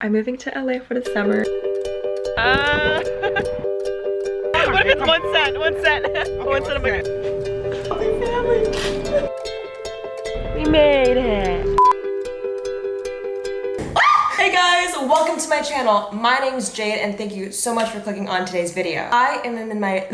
I'm moving to LA for the summer. Uh, what if it's one cent? One cent. Okay, one cent. One cent. We made it. Welcome to my channel. My name is Jade and thank you so much for clicking on today's video. I am in my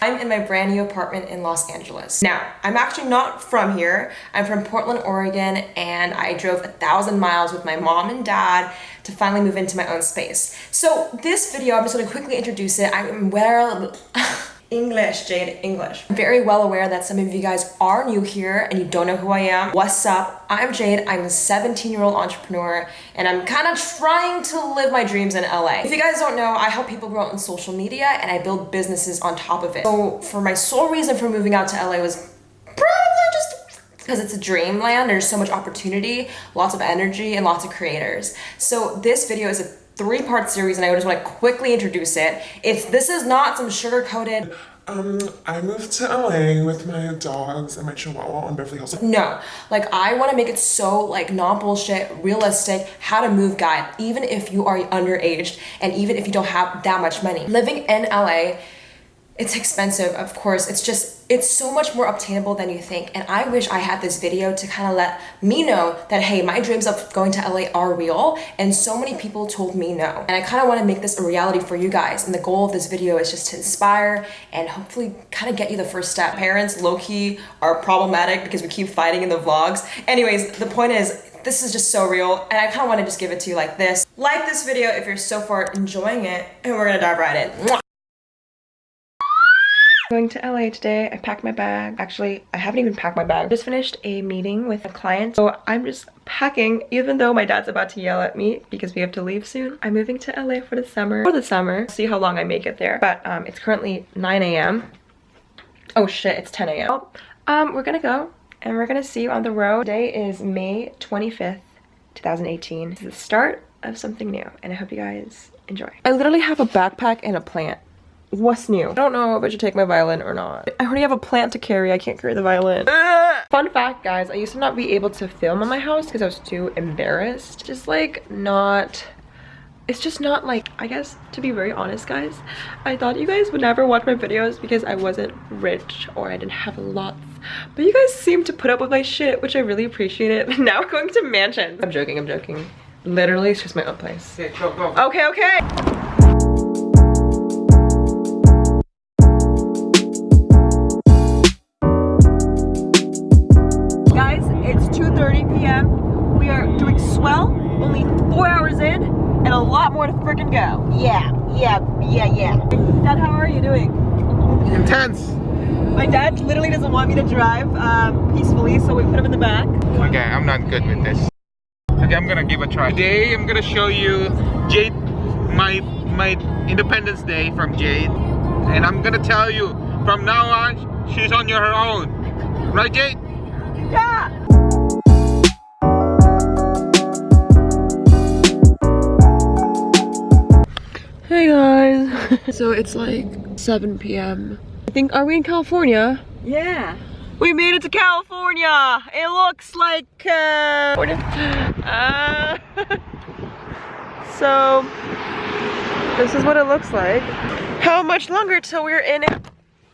I'm in my brand new apartment in Los Angeles. Now, I'm actually not from here. I'm from Portland, Oregon, and I drove a thousand miles with my mom and dad to finally move into my own space. So this video, I'm just gonna quickly introduce it. I'm well, English, Jade, English. I'm very well aware that some of you guys are new here and you don't know who I am. What's up? I'm Jade. I'm a 17 year old entrepreneur and I'm kind of trying to live my dreams in LA. If you guys don't know, I help people grow in social media and I build businesses on top of it. So for my sole reason for moving out to LA was probably just because it's a dreamland. There's so much opportunity, lots of energy, and lots of creators. So this video is a three-part series and I just want to quickly introduce it. It's This is not some sugar-coated um, I moved to LA with my dogs and my chihuahua on Beverly Hills. No, like I want to make it so like not bullshit, realistic, how to move guide, even if you are underaged and even if you don't have that much money. Living in LA it's expensive, of course. It's just, it's so much more obtainable than you think. And I wish I had this video to kind of let me know that, hey, my dreams of going to LA are real. And so many people told me no. And I kind of want to make this a reality for you guys. And the goal of this video is just to inspire and hopefully kind of get you the first step. Parents low-key are problematic because we keep fighting in the vlogs. Anyways, the point is, this is just so real and I kind of want to just give it to you like this. Like this video if you're so far enjoying it and we're gonna dive right in. Going to LA today. I packed my bag. Actually, I haven't even packed my bag. Just finished a meeting with a client. So I'm just packing even though my dad's about to yell at me because we have to leave soon. I'm moving to LA for the summer. For the summer. See how long I make it there. But um, it's currently 9 a.m. Oh shit, it's 10 a.m. Um, we're gonna go and we're gonna see you on the road. Today is May 25th, 2018. It's the start of something new and I hope you guys enjoy. I literally have a backpack and a plant. What's new? I don't know if I should take my violin or not. I already have a plant to carry. I can't carry the violin. Ah! Fun fact, guys, I used to not be able to film in my house because I was too embarrassed. Just like not it's just not like i guess to be very honest guys i thought you guys would never watch my videos because i wasn't rich or i didn't have lots but you guys seem to put up with my shit which i really appreciate it now we're going to mansion i'm joking i'm joking literally it's just my own place okay go, go. okay okay back. Okay, I'm not good with this. Okay, I'm gonna give a try. Today, I'm gonna show you Jade, my my Independence Day from Jade, and I'm gonna tell you from now on, she's on her own. Right, Jade? Yeah. Hey guys. so it's like 7 p.m. I think, are we in California? Yeah. We made it to California. It looks like uh, uh So this is what it looks like. How much longer till we're in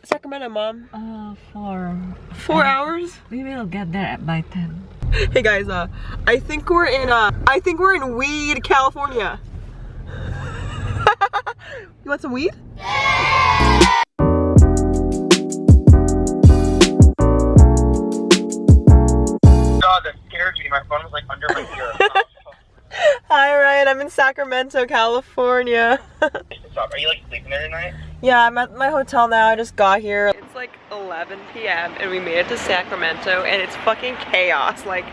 Sacramento, mom? Uh, four. Four uh, hours? We will get there by 10. Hey guys, uh, I think we're in, uh, I think we're in Weed, California. you want some weed? God, My phone was like under my ear. Hi Ryan, I'm in Sacramento, California. Are you like sleeping there tonight? Yeah, I'm at my hotel now. I just got here. It's like 11 p.m. and we made it to Sacramento and it's fucking chaos. Like,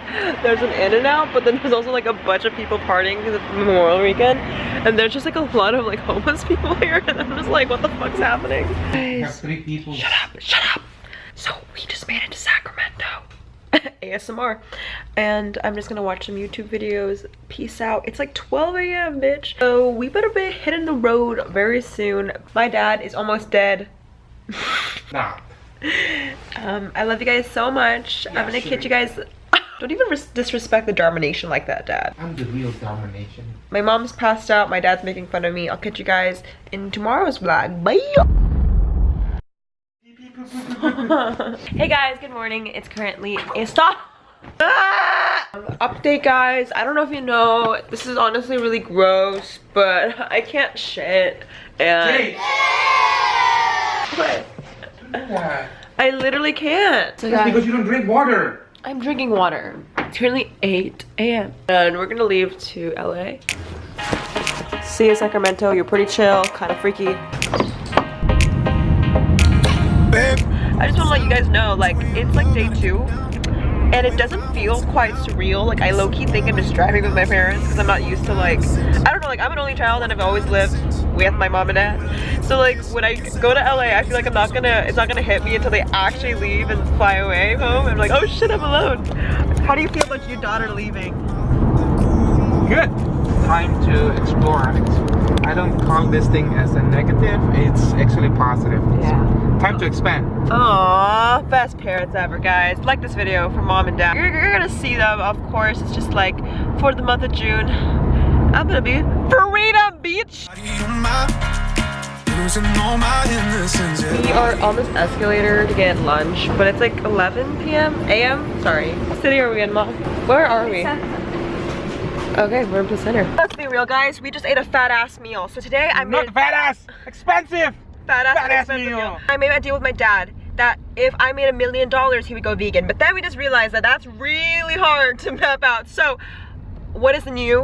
there's an In-N-Out, but then there's also like a bunch of people partying because it's Memorial Weekend. And there's just like a lot of like homeless people here and I'm just like, what the fuck's happening? Guys, three people. Shut up, shut up. So we just made it to Sacramento. ASMR. And I'm just gonna watch some YouTube videos. Peace out. It's like 12 a.m. bitch. So we better be hitting the road very soon. My dad is almost dead. nah. Um, I love you guys so much. Yeah, I'm gonna sure. catch you guys Don't even disrespect the Darmination like that, Dad. I'm the real domination. My mom's passed out. My dad's making fun of me. I'll catch you guys in tomorrow's vlog. Bye! hey guys, good morning. It's currently a stop. Ah! Update guys, I don't know if you know, this is honestly really gross, but I can't shit. And What? What? I literally can't. So That's guys, because you don't drink water. I'm drinking water. It's currently 8 a.m. And we're gonna leave to LA. See you Sacramento, you're pretty chill, kind of freaky. Babe. I just wanna let you guys know, like, it's like day two. And it doesn't feel quite surreal. Like, I low-key think I'm just driving with my parents because I'm not used to, like, I don't know, like, I'm an only child and I've always lived with my mom and dad. So, like, when I go to LA, I feel like I'm not gonna, it's not gonna hit me until they actually leave and fly away home. I'm like, oh shit, I'm alone. How do you feel about your daughter leaving? Good. Time to explore. I don't call this thing as a negative. It's actually positive. Yeah. Time to expand. Aww, best parents ever, guys. Like this video for mom and dad. You're, you're gonna see them, of course. It's just like for the month of June. I'm gonna be Freedom Beach. We are on this escalator to get lunch, but it's like 11 p.m. a.m. Sorry. What city are we in, mom? Where are we? Okay, we're in center. Let's be real, guys. We just ate a fat ass meal. So today I made Not fat ass. Expensive. fat ass, Fat ass expensive meal. meal. I made a deal with my dad that if I made a million dollars, he would go vegan. But then we just realized that that's really hard to map out. So, what is the new?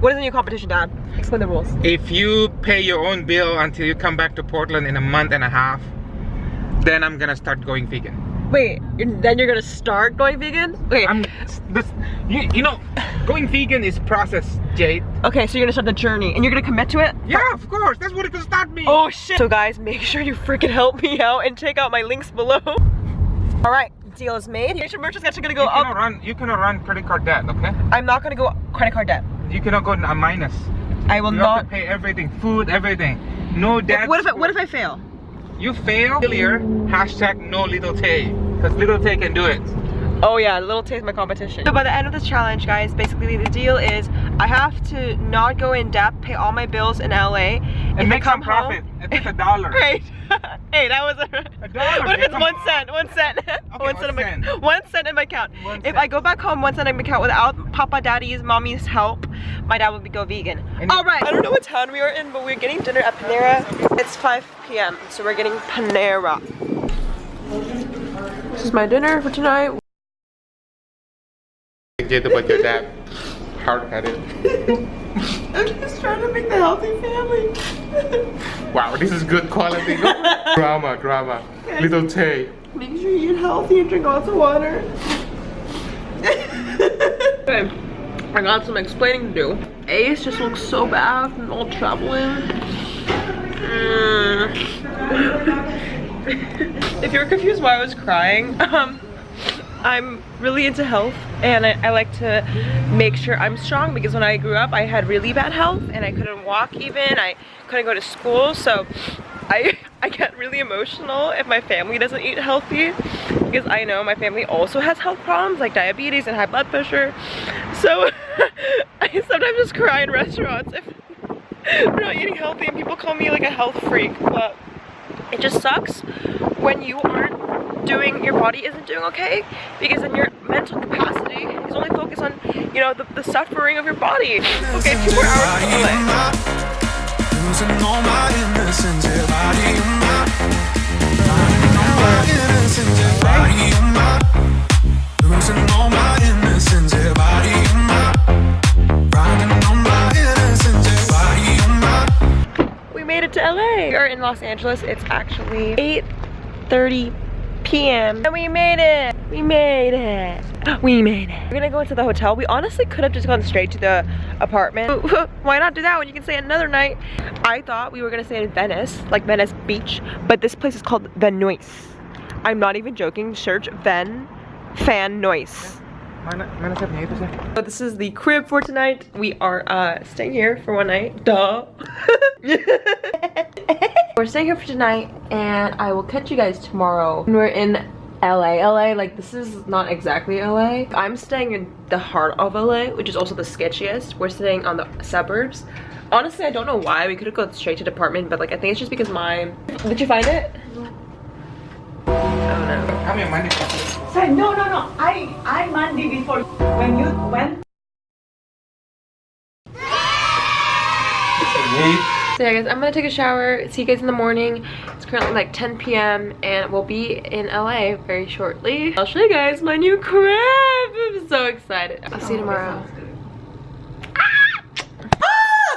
What is the new competition, Dad? Explain the rules. If you pay your own bill until you come back to Portland in a month and a half, then I'm gonna start going vegan. Wait, you're, then you're gonna start going vegan? Okay. I'm this, you, you know, going vegan is process, Jade. okay, so you're gonna start the journey, and you're gonna commit to it. Yeah, of course. That's what it could start me. Oh shit! So guys, make sure you freaking help me out and check out my links below. All right, deal is made. Your merch is actually gonna go you cannot up. run. You cannot run credit card debt. Okay. I'm not gonna go credit card debt. You cannot go a minus. I will You not. pay everything, food, everything. No debt. What if I, what if I fail? You fail? Failure. Hashtag no little Tay, because little Tay can do it. Oh yeah, a little taste my competition. So by the end of this challenge, guys, basically the deal is I have to not go in debt, pay all my bills in LA, And if make some profit. home. Least a dollar. Great. hey, that was a, A dollar, What if it's one on. cent? One cent. one one cent in my cent. one cent in my account. One if cent. I go back home, one cent in my account without Papa, Daddy's, Mommy's help, my dad would be go vegan. And- All right. I don't know what town we are in, but we're getting dinner at Panera. It's 5 p.m. So we're getting Panera. This is my dinner for tonight. Jade about your dad. Hard headed. I'm just trying to make the healthy family. Wow, this is good quality. drama, drama. Little Tay. Make sure you eat healthy and drink lots of water. okay, I got some explaining to do. Ace just looks so bad from all traveling. Mm. if you're confused why I was crying, um, I'm really into health and I, I like to make sure I'm strong because when I grew up I had really bad health and I couldn't walk even, I couldn't go to school so I, I get really emotional if my family doesn't eat healthy because I know my family also has health problems like diabetes and high blood pressure so I sometimes just cry in restaurants if we're not eating healthy and people call me like a health freak but it just sucks when you aren't doing your body isn't doing okay because then your mental capacity is only focused on you know the, the suffering of your body. Okay two more hours to LA. Losing we made it to LA we are in Los Angeles. It's actually 8:30 p.m. and we made it. We made it. We made it. We're gonna go into the hotel. We honestly could have just gone straight to the apartment. Why not do that when you can stay another night? I thought we were gonna stay in Venice like Venice Beach but this place is called Venoise. I'm not even joking. Search Ven fan noise Mana, mana siapa itu sih? So this is the crib for tonight. We are uh, staying here for one night. Duh. We're staying here for tonight and I will catch you guys tomorrow we're in LA. LA, like this is not exactly LA. I'm staying in the heart of LA, which is also the sketchiest. We're staying on the suburbs. Honestly, I don't know why. We could have gone straight to the apartment, but like I think it's just because my... Did you find it? Oh no. Kami ang money Say, no, no, no. I, I Monday before when you went. So yeah guys, I'm gonna take a shower, see you guys in the morning. It's currently like 10 p.m. and we'll be in LA very shortly. I'll show you guys my new crib. I'm so excited. I'll see you oh, tomorrow.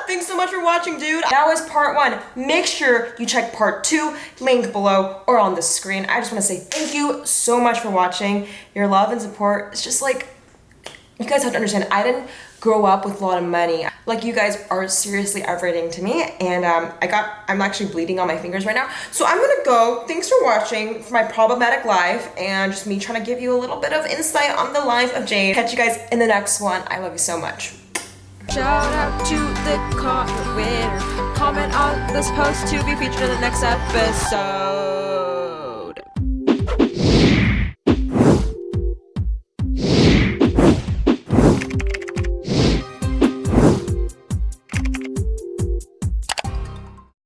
Thanks so much for watching, dude. That was part one. Make sure you check part two, link below or on the screen. I just want to say thank you so much for watching. Your love and support, it's just like, you guys have to understand, I didn't grow up with a lot of money. Like you guys are seriously everything to me and um, I got, I'm actually bleeding on my fingers right now. So I'm gonna go. Thanks for watching for my problematic life and just me trying to give you a little bit of insight on the life of Jade. Catch you guys in the next one. I love you so much. Shout out to the comment winner. Comment on this post to be featured in the next episode.